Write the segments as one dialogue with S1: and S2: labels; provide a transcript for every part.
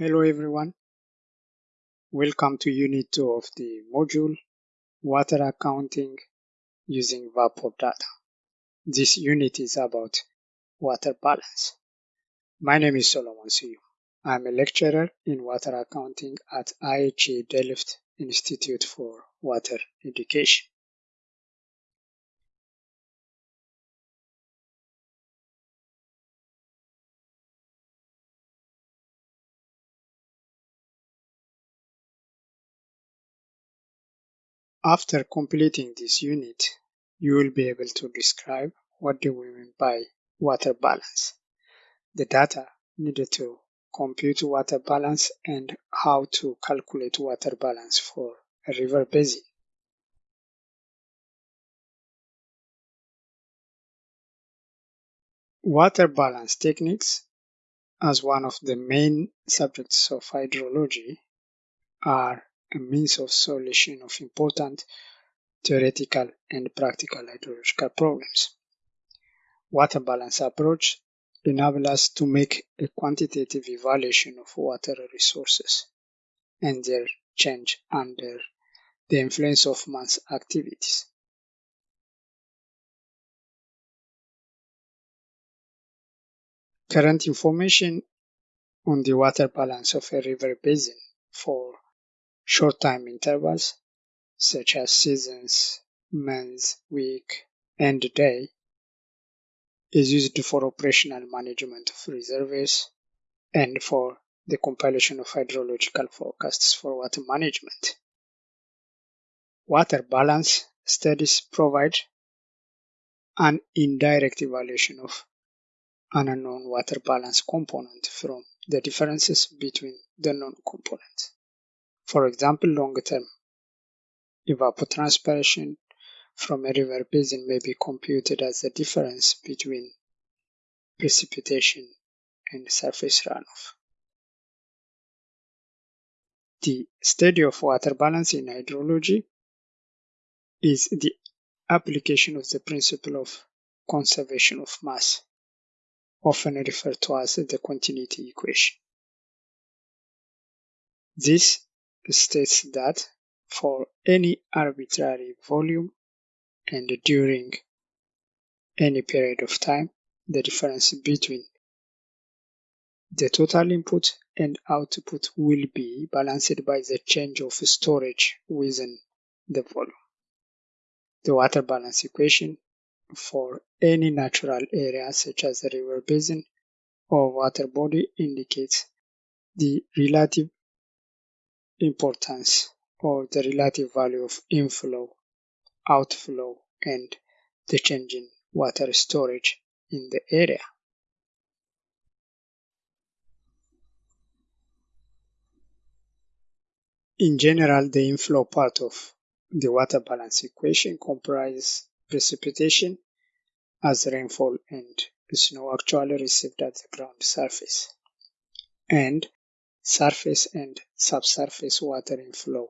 S1: Hello everyone. Welcome to Unit 2 of the module Water Accounting using WaPOR Data. This unit is about water balance. My name is Solomon Seyoum. I'm a lecturer in water accounting at IHE Delft Institute for Water Education. After completing this unit, you will be able to describe what do we mean by water balance, the data needed to compute water balance and how to calculate water balance for a river basin. Water balance techniques as one of the main subjects of hydrology are a means of solution of important theoretical and practical hydrological problems. Water balance approach enable us to make a quantitative evaluation of water resources and their change under the influence of man's activities. Current information on the water balance of a river basin for short time intervals such as seasons, months, week, and day is used for operational management of reservoirs and for the compilation of hydrological forecasts for water management. Water balance studies provide an indirect evaluation of an unknown water balance component from the differences between the known components. For example, longer term. evapotranspiration from a river basin may be computed as the difference between precipitation and surface runoff. The study of water balance in hydrology is the application of the principle of conservation of mass, often referred to as the continuity equation. This states that for any arbitrary volume and during any period of time, the difference between the total input and output will be balanced by the change of storage within the volume. The water balance equation for any natural area such as a river basin or water body indicates the relative importance or the relative value of inflow, outflow, and the change in water storage in the area. In general, the inflow part of the water balance equation comprises precipitation as rainfall and snow actually received at the ground surface, and surface and subsurface water inflow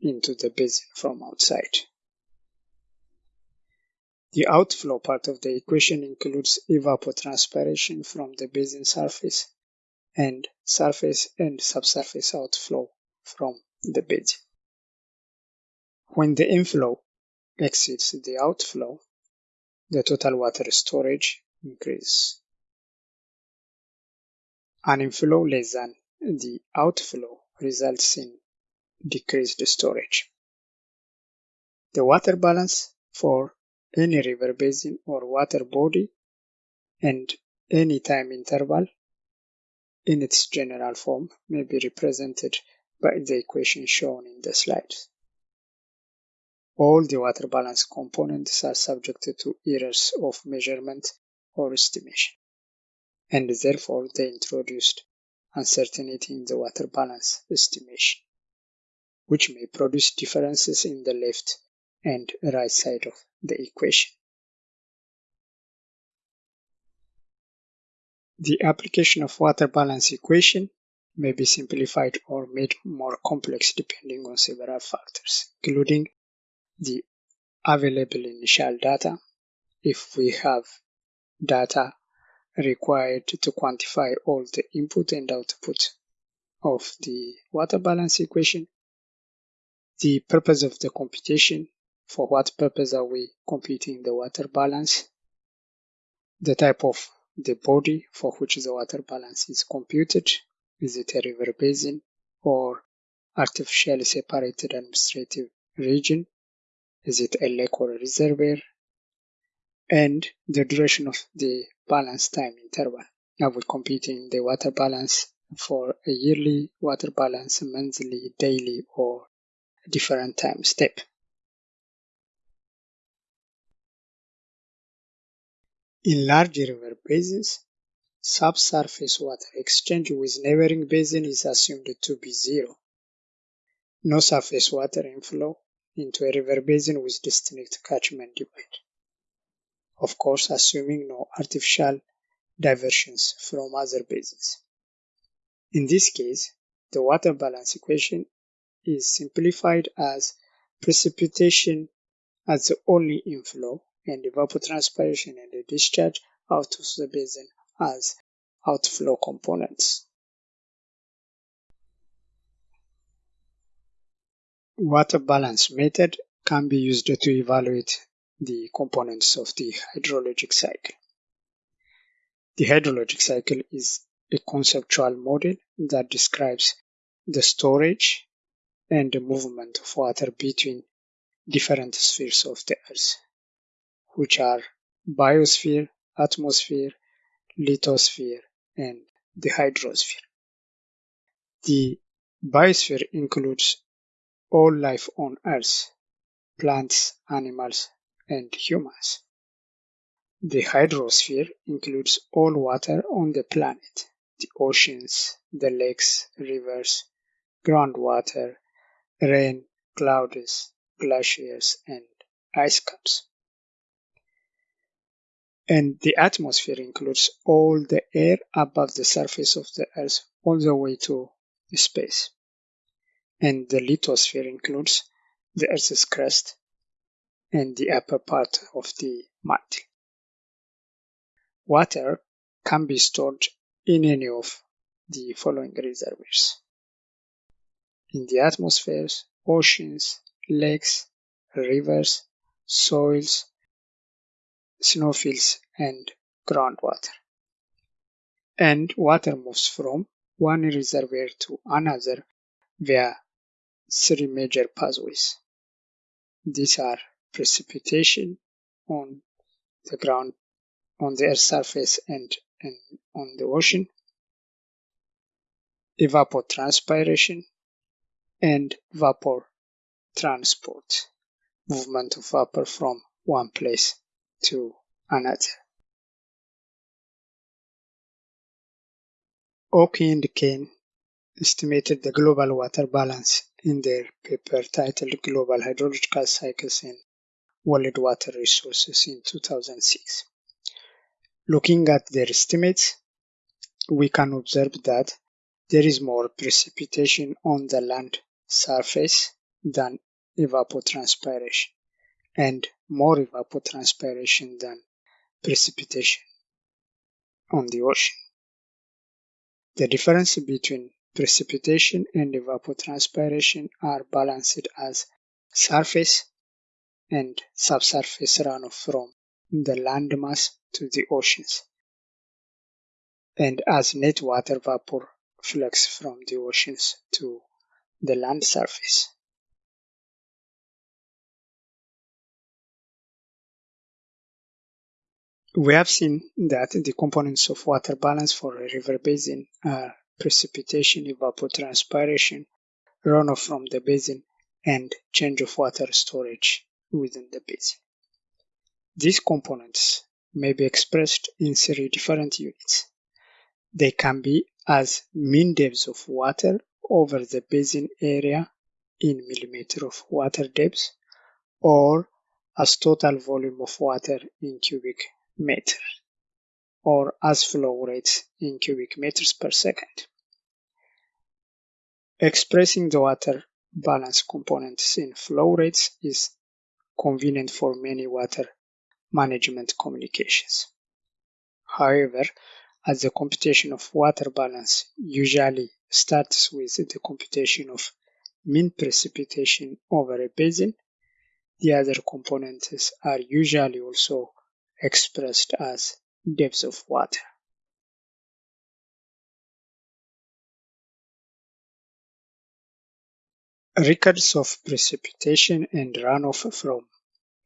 S1: into the basin from outside. The outflow part of the equation includes evapotranspiration from the basin surface and surface and subsurface outflow from the basin. When the inflow exceeds the outflow, the total water storage increases. An inflow less than the outflow results in decreased storage. The water balance for any river basin or water body and any time interval in its general form may be represented by the equation shown in the slides. All the water balance components are subject to errors of measurement or estimation, and therefore they introduced uncertainty in the water balance estimation, which may produce differences in the left and right side of the equation. The application of water balance equation may be simplified or made more complex depending on several factors, including the available initial data, if we have data required to quantify all the input and output of the water balance equation, the purpose of the computation, for what purpose are we computing the water balance, the type of the body for which the water balance is computed, is it a river basin or artificially separated administrative region, is it a lake or a reservoir, and the duration of the balance time interval. I we're computing the water balance for a yearly water balance, monthly, daily, or different time step. In large river basins, subsurface water exchange with neighboring basin is assumed to be zero. No surface water inflow into a river basin with distinct catchment divide. Of course, assuming no artificial diversions from other basins. In this case, the water balance equation is simplified as precipitation as the only inflow and evapotranspiration and the discharge out of the basin as outflow components. Water balance method can be used to evaluate the components of the hydrologic cycle. The hydrologic cycle is a conceptual model that describes the storage and the movement of water between different spheres of the Earth, which are biosphere, atmosphere, lithosphere, and the hydrosphere. The biosphere includes all life on Earth, plants, animals, and humans. The hydrosphere includes all water on the planet, the oceans, the lakes, rivers, groundwater, rain, clouds, glaciers, and ice caps. And the atmosphere includes all the air above the surface of the Earth all the way to space. And the lithosphere includes the Earth's crust and the upper part of the mantle. Water can be stored in any of the following reservoirs. In the atmospheres, oceans, lakes, rivers, soils, snowfields, and groundwater. And water moves from one reservoir to another via three major pathways. These are precipitation on the ground on the Earth's surface and, and on the ocean, evapotranspiration, and vapor transport, movement of vapor from one place to another. Oki and Kanae estimated the global water balance in their paper titled Global Hydrological Cycles and World Water Resources in 2006. Looking at their estimates, we can observe that there is more precipitation on the land surface than evapotranspiration, and more evapotranspiration than precipitation on the ocean. The difference between precipitation and evapotranspiration are balanced as surface and subsurface runoff from the landmass to the oceans, and as net water vapor flux from the oceans to the land surface. We have seen that the components of water balance for a river basin are precipitation, evapotranspiration, runoff from the basin, and change of water storage within the basin. These components may be expressed in three different units. They can be as mean depth of water over the basin area in millimeter of water depth or as total volume of water in cubic meter or as flow rates in cubic meters per second. Expressing the water balance components in flow rates is convenient for many water management communications. However, as the computation of water balance usually starts with the computation of mean precipitation over a basin. The other components are usually also expressed as depths of water. Records of precipitation and runoff from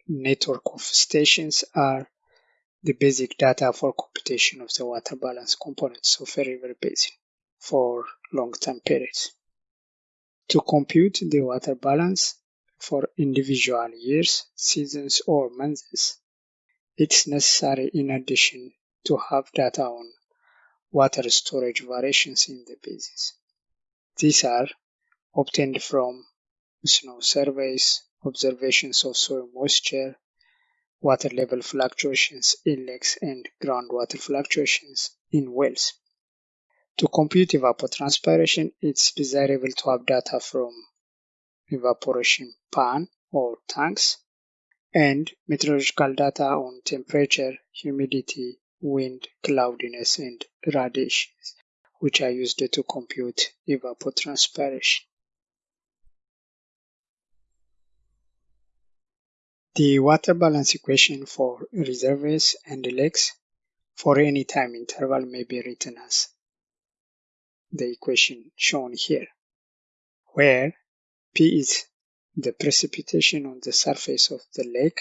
S1: network of stations are the basic data for computation of the water balance components of a river basin for long-term periods. To compute the water balance for individual years, seasons, or months, it's necessary in addition to have data on water storage variations in the basins. These are obtained from snow surveys, observations of soil moisture, water level fluctuations in lakes and groundwater fluctuations in wells. To compute evapotranspiration, it's desirable to have data from evaporation pan or tanks and meteorological data on temperature, humidity, wind, cloudiness, and radiations, which are used to compute evapotranspiration. The water balance equation for reservoirs and lakes for any time interval may be written as the equation shown here, where P is the precipitation on the surface of the lake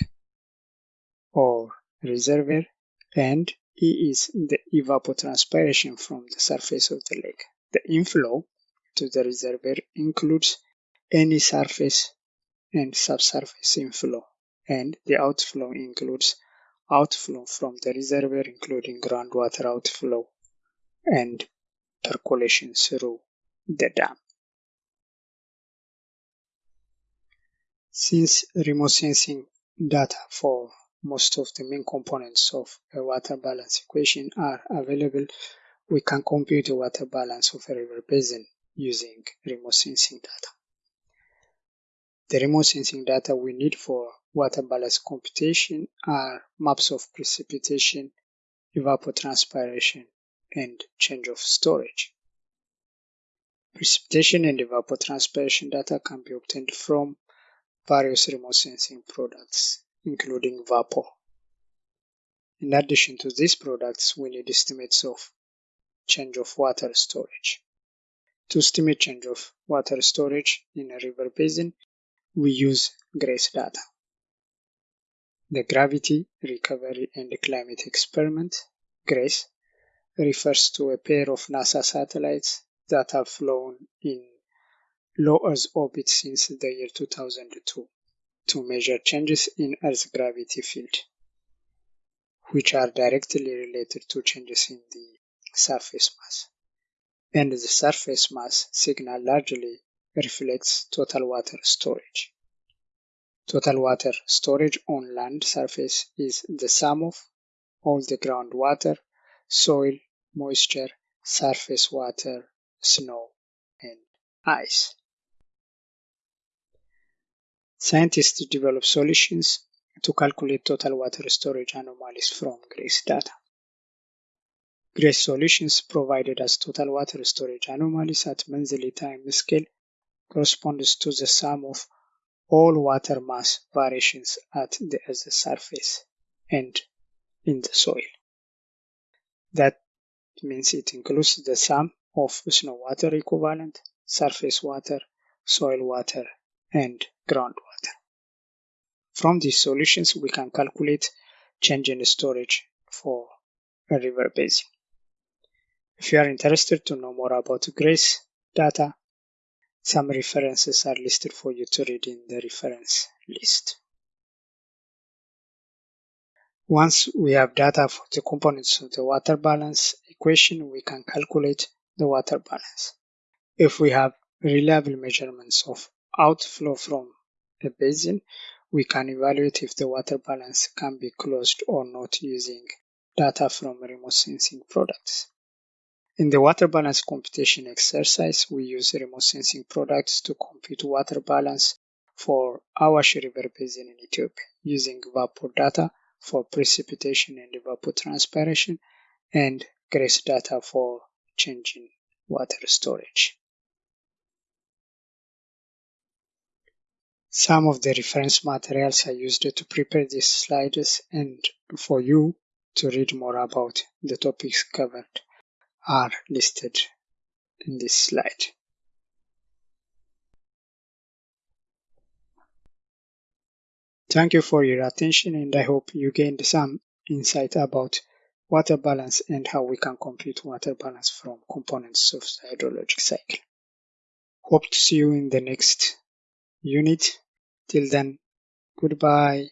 S1: or reservoir and E is the evapotranspiration from the surface of the lake. The inflow to the reservoir includes any surface and subsurface inflow and the outflow includes outflow from the reservoir including groundwater outflow and percolation through the dam. Since remote sensing data for most of the main components of a water balance equation are available, we can compute the water balance of a river basin using remote sensing data. The remote sensing data we need for water balance computation are maps of precipitation, evapotranspiration, and change of storage. Precipitation and evapotranspiration data can be obtained from various remote sensing products, including WaPOR. In addition to these products, we need estimates of change of water storage. To estimate change of water storage in a river basin, we use GRACE data. The Gravity, Recovery and Climate Experiment, GRACE, refers to a pair of NASA satellites that have flown in low Earth orbit since the year 2002 to measure changes in Earth's gravity field, which are directly related to changes in the surface mass. And the surface mass signal largely reflects total water storage. Total water storage on land surface is the sum of all the groundwater, soil, moisture, surface water, snow, and ice. Scientists develop solutions to calculate total water storage anomalies from GRACE data. GRACE solutions provided as total water storage anomalies at monthly time scale corresponds to the sum of all water mass variations at the Earth's surface and in the soil. That means it includes the sum of snow water equivalent, surface water, soil water, and groundwater. From these solutions, we can calculate change in storage for a river basin. If you are interested to know more about GRACE data, some references are listed for you to read in the reference list. Once we have data for the components of the water balance equation, we can calculate the water balance. If we have reliable measurements of outflow from a basin, we can evaluate if the water balance can be closed or not using data from remote sensing products. In the water balance computation exercise, we use remote sensing products to compute water balance for Awash River Basin in Ethiopia using WaPOR data for precipitation and evapotranspiration and GRACE data for changing water storage. Some of the reference materials I used to prepare these slides and for you to read more about the topics covered are listed in this slide. Thank you for your attention and I hope you gained some insight about water balance and how we can compute water balance from components of the hydrologic cycle. Hope to see you in the next unit. Till then, goodbye.